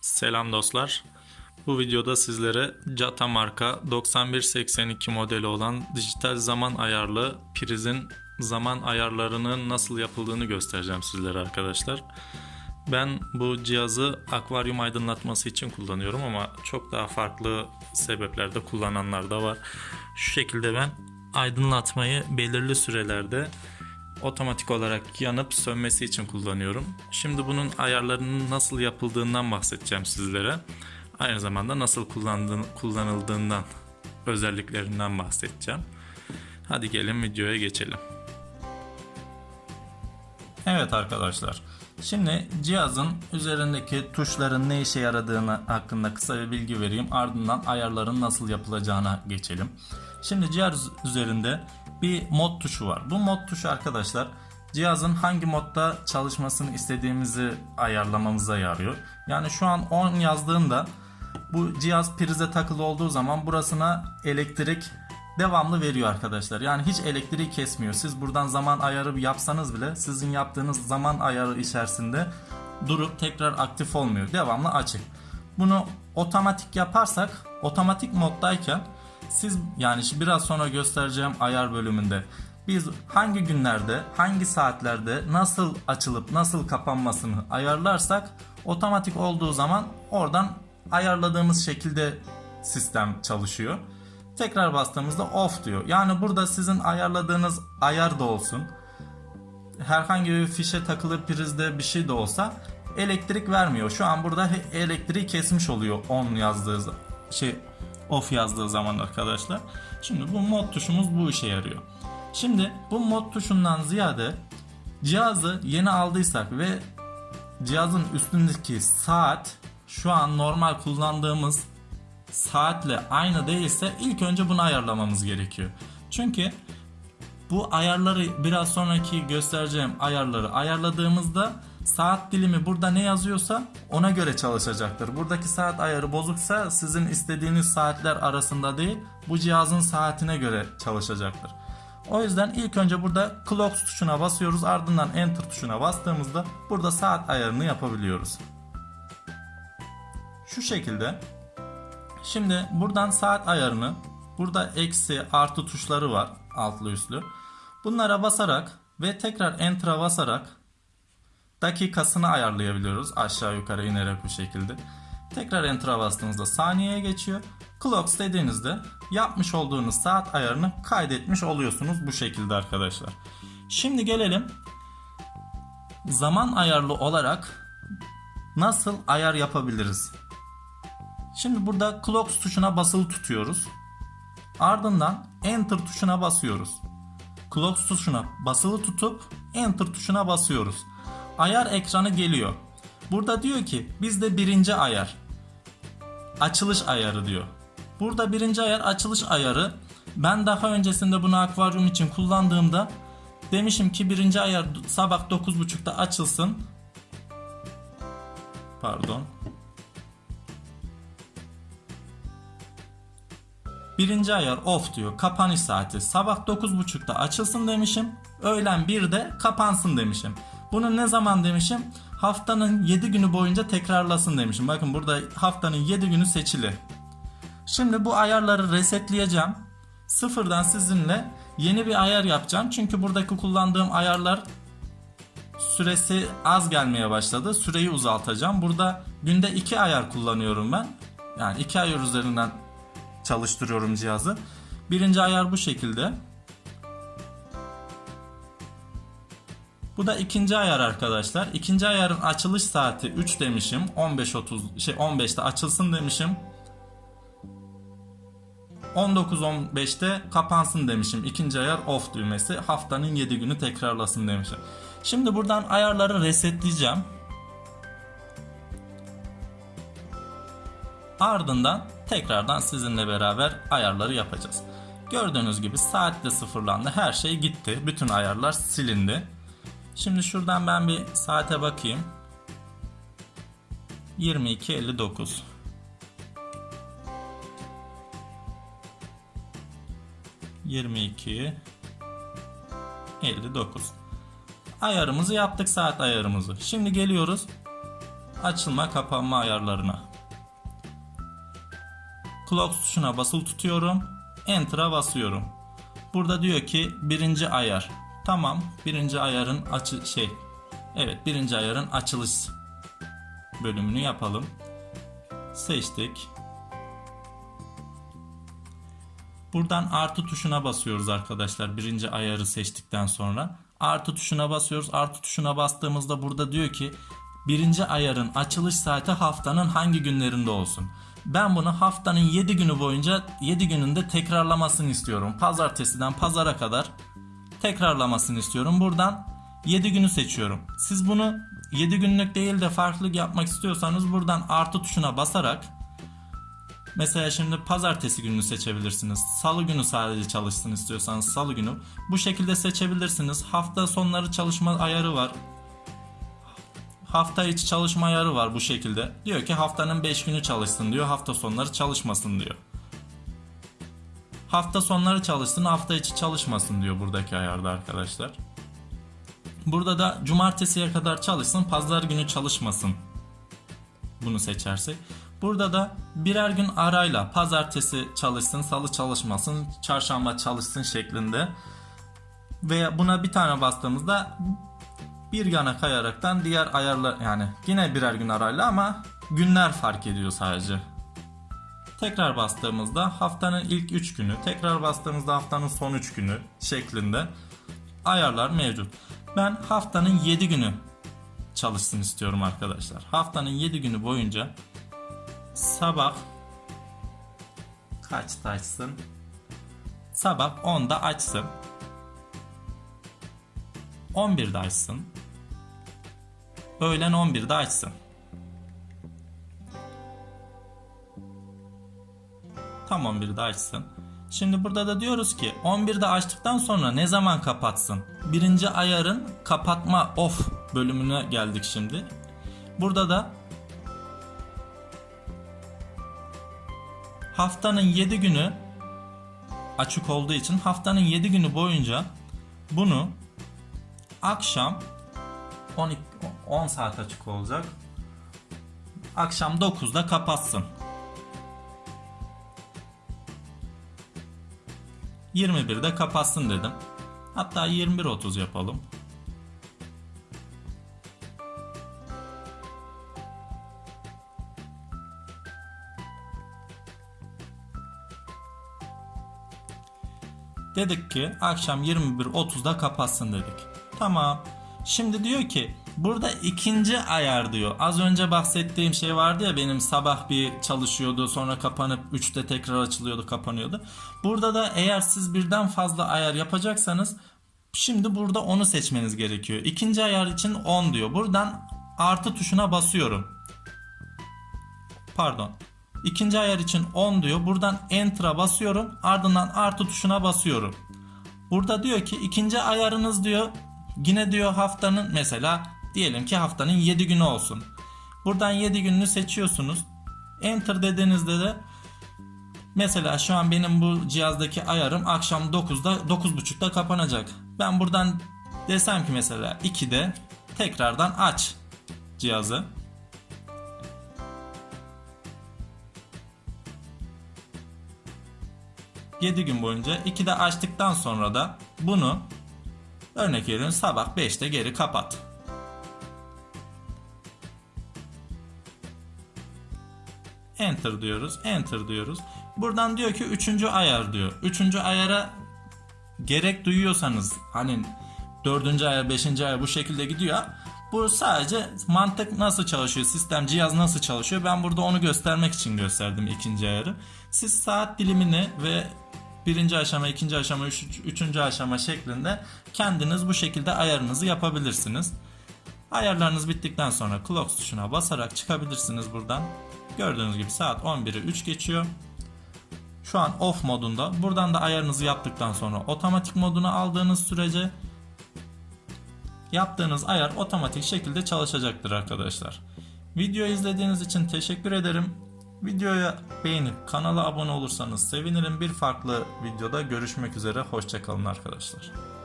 Selam dostlar. Bu videoda sizlere Jata marka 9182 modeli olan dijital zaman ayarlı prizin zaman ayarlarının nasıl yapıldığını göstereceğim sizlere arkadaşlar. Ben bu cihazı akvaryum aydınlatması için kullanıyorum ama çok daha farklı sebeplerde kullananlar da var. Şu şekilde ben aydınlatmayı belirli sürelerde otomatik olarak yanıp sönmesi için kullanıyorum. Şimdi bunun ayarlarının nasıl yapıldığından bahsedeceğim sizlere. Aynı zamanda nasıl kullanıldığından, özelliklerinden bahsedeceğim. Hadi gelin videoya geçelim. Evet arkadaşlar. Şimdi cihazın üzerindeki tuşların ne işe yaradığını hakkında kısa bir bilgi vereyim. Ardından ayarların nasıl yapılacağına geçelim. Şimdi cihaz üzerinde bir mod tuşu var. Bu mod tuşu arkadaşlar cihazın hangi modda çalışmasını istediğimizi ayarlamamıza yarıyor. Yani şu an 10 yazdığında bu cihaz prize takılı olduğu zaman burasına elektrik devamlı veriyor arkadaşlar. Yani hiç elektriği kesmiyor. Siz buradan zaman ayarı yapsanız bile sizin yaptığınız zaman ayarı içerisinde durup tekrar aktif olmuyor. Devamlı açık. Bunu otomatik yaparsak otomatik moddayken siz yani biraz sonra göstereceğim ayar bölümünde biz hangi günlerde, hangi saatlerde nasıl açılıp nasıl kapanmasını ayarlarsak otomatik olduğu zaman oradan ayarladığımız şekilde sistem çalışıyor. Tekrar bastığımızda off diyor. Yani burada sizin ayarladığınız ayar da olsun. Herhangi bir fişe takılı prizde bir şey de olsa elektrik vermiyor. Şu an burada elektriği kesmiş oluyor on yazdığı şey off yazdığı zaman arkadaşlar. Şimdi bu mod tuşumuz bu işe yarıyor. Şimdi bu mod tuşundan ziyade cihazı yeni aldıysak ve cihazın üstündeki saat şu an normal kullandığımız saatle aynı değilse ilk önce bunu ayarlamamız gerekiyor. Çünkü bu ayarları biraz sonraki göstereceğim ayarları ayarladığımızda saat dilimi burada ne yazıyorsa ona göre çalışacaktır. Buradaki saat ayarı bozuksa sizin istediğiniz saatler arasında değil bu cihazın saatine göre çalışacaktır. O yüzden ilk önce burada clock tuşuna basıyoruz ardından enter tuşuna bastığımızda burada saat ayarını yapabiliyoruz. Şu şekilde Şimdi buradan saat ayarını burada eksi artı tuşları var altlı üstlü. Bunlara basarak ve tekrar enter'a basarak dakikasını ayarlayabiliyoruz aşağı yukarı inerek bu şekilde. Tekrar enter'a bastığınızda saniyeye geçiyor. Clocks dediğinizde yapmış olduğunuz saat ayarını kaydetmiş oluyorsunuz bu şekilde arkadaşlar. Şimdi gelelim zaman ayarlı olarak nasıl ayar yapabiliriz? Şimdi burada clocks tuşuna basılı tutuyoruz. Ardından enter tuşuna basıyoruz. Clocks tuşuna basılı tutup enter tuşuna basıyoruz. Ayar ekranı geliyor. Burada diyor ki bizde birinci ayar. Açılış ayarı diyor. Burada birinci ayar açılış ayarı. Ben daha öncesinde bunu akvaryum için kullandığımda demişim ki birinci ayar sabah 9.30'da açılsın. Pardon. Birinci ayar off diyor. Kapanış saati. Sabah 9.30'da açılsın demişim. Öğlen 1'de kapansın demişim. Bunu ne zaman demişim? Haftanın 7 günü boyunca tekrarlasın demişim. Bakın burada haftanın 7 günü seçili. Şimdi bu ayarları resetleyeceğim. Sıfırdan sizinle yeni bir ayar yapacağım. Çünkü buradaki kullandığım ayarlar süresi az gelmeye başladı. Süreyi uzaltacağım. Burada günde 2 ayar kullanıyorum ben. Yani 2 ayar üzerinden çalıştırıyorum cihazı. Birinci ayar bu şekilde. Bu da ikinci ayar arkadaşlar. İkinci ayarın açılış saati 3 demişim. 15.30 şey 15'te açılsın demişim. 19.15'te kapansın demişim. İkinci ayar off düğmesi. Haftanın 7 günü tekrarlasın demişim. Şimdi buradan ayarları resetleyeceğim. Ardından tekrardan sizinle beraber ayarları yapacağız. Gördüğünüz gibi saatte sıfırlandı. Her şey gitti. Bütün ayarlar silindi. Şimdi şuradan ben bir saate bakayım. 22.59 22 59 Ayarımızı yaptık saat ayarımızı. Şimdi geliyoruz açılma kapanma ayarlarına. Clock tuşuna basılı tutuyorum. Enter'a basıyorum. Burada diyor ki birinci ayar. Tamam birinci ayarın açı şey. Evet birinci ayarın açılış bölümünü yapalım. Seçtik. Buradan artı tuşuna basıyoruz arkadaşlar. Birinci ayarı seçtikten sonra. Artı tuşuna basıyoruz. Artı tuşuna bastığımızda burada diyor ki birinci ayarın açılış saati haftanın hangi günlerinde olsun. Ben bunu haftanın 7 günü boyunca 7 gününde tekrarlamasını istiyorum. Pazartesiden pazara kadar tekrarlamasını istiyorum. Buradan 7 günü seçiyorum. Siz bunu 7 günlük değil de farklı yapmak istiyorsanız buradan artı tuşuna basarak Mesela şimdi pazartesi gününü seçebilirsiniz. Salı günü sadece çalışsın istiyorsanız salı günü. Bu şekilde seçebilirsiniz. Hafta sonları çalışma ayarı var. Hafta içi çalışma ayarı var bu şekilde. Diyor ki haftanın 5 günü çalışsın diyor. Hafta sonları çalışmasın diyor. Hafta sonları çalışsın, hafta içi çalışmasın diyor buradaki ayarda arkadaşlar. Burada da cumartesiye kadar çalışsın, pazar günü çalışmasın. Bunu seçersek. Burada da birer gün arayla pazartesi çalışsın, salı çalışmasın, çarşamba çalışsın şeklinde. Ve buna bir tane bastığımızda bir yana kayaraktan diğer ayarlar yani yine birer gün arayla ama günler fark ediyor sadece. Tekrar bastığımızda haftanın ilk 3 günü, tekrar bastığımızda haftanın son 3 günü şeklinde ayarlar mevcut. Ben haftanın 7 günü çalışsın istiyorum arkadaşlar. Haftanın 7 günü boyunca sabah kaçta açsın? Sabah 10'da açsın. 11'de açsın. Öğlen 11'de açsın. Tam 11'de açsın. Şimdi burada da diyoruz ki 11'de açtıktan sonra ne zaman kapatsın? Birinci ayarın kapatma off bölümüne geldik şimdi. Burada da haftanın 7 günü açık olduğu için haftanın 7 günü boyunca bunu akşam 12 10 saat açık olacak. Akşam 9'da kapatsın. 21'de kapatsın dedim. Hatta 21.30 yapalım. Dedik ki akşam 21.30'da kapatsın dedik. Tamam. Şimdi diyor ki burada ikinci ayar diyor. Az önce bahsettiğim şey vardı ya benim sabah bir çalışıyordu sonra kapanıp 3'te tekrar açılıyordu kapanıyordu. Burada da eğer siz birden fazla ayar yapacaksanız şimdi burada onu seçmeniz gerekiyor. İkinci ayar için 10 diyor. Buradan artı tuşuna basıyorum. Pardon. İkinci ayar için 10 diyor. Buradan enter'a basıyorum. Ardından artı tuşuna basıyorum. Burada diyor ki ikinci ayarınız diyor yine diyor haftanın mesela diyelim ki haftanın 7 günü olsun. Buradan 7 gününü seçiyorsunuz. Enter dediğinizde de mesela şu an benim bu cihazdaki ayarım akşam 9'da 9.30'da kapanacak. Ben buradan desem ki mesela 2'de tekrardan aç cihazı. ...7 gün boyunca 2'de açtıktan sonra da bunu örnek veriyorum sabah 5'te geri kapat. Enter diyoruz. Enter diyoruz. Buradan diyor ki 3. ayar diyor. 3. ayara gerek duyuyorsanız hani 4. ayar 5. ayar bu şekilde gidiyor. Bu sadece mantık nasıl çalışıyor, sistem, cihaz nasıl çalışıyor ben burada onu göstermek için gösterdim ikinci ayarı. Siz saat dilimini ve birinci aşama, ikinci aşama, üç, üçüncü aşama şeklinde kendiniz bu şekilde ayarınızı yapabilirsiniz. Ayarlarınız bittikten sonra clock tuşuna basarak çıkabilirsiniz buradan. Gördüğünüz gibi saat 11'i 3 geçiyor. Şu an off modunda. Buradan da ayarınızı yaptıktan sonra otomatik moduna aldığınız sürece yaptığınız ayar otomatik şekilde çalışacaktır arkadaşlar. Video izlediğiniz için teşekkür ederim. Videoya beğenip kanala abone olursanız sevinirim. Bir farklı videoda görüşmek üzere. Hoşçakalın arkadaşlar.